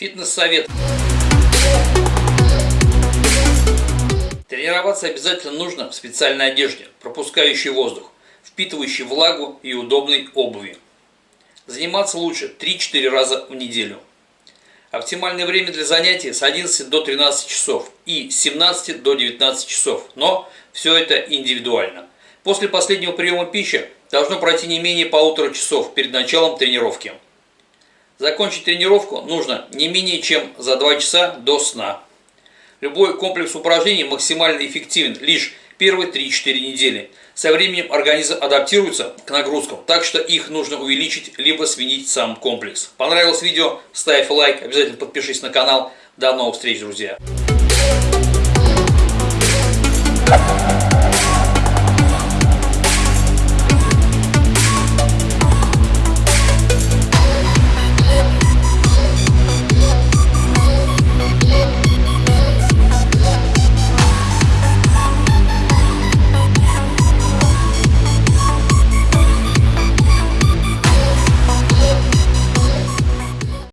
Фитнес-совет. Тренироваться обязательно нужно в специальной одежде, пропускающей воздух, впитывающей влагу и удобной обуви. Заниматься лучше 3-4 раза в неделю. Оптимальное время для занятий с 11 до 13 часов и с 17 до 19 часов, но все это индивидуально. После последнего приема пищи должно пройти не менее полутора часов перед началом тренировки. Закончить тренировку нужно не менее чем за 2 часа до сна. Любой комплекс упражнений максимально эффективен лишь первые 3-4 недели. Со временем организм адаптируется к нагрузкам, так что их нужно увеличить, либо сменить сам комплекс. Понравилось видео? Ставь лайк, обязательно подпишись на канал. До новых встреч, друзья!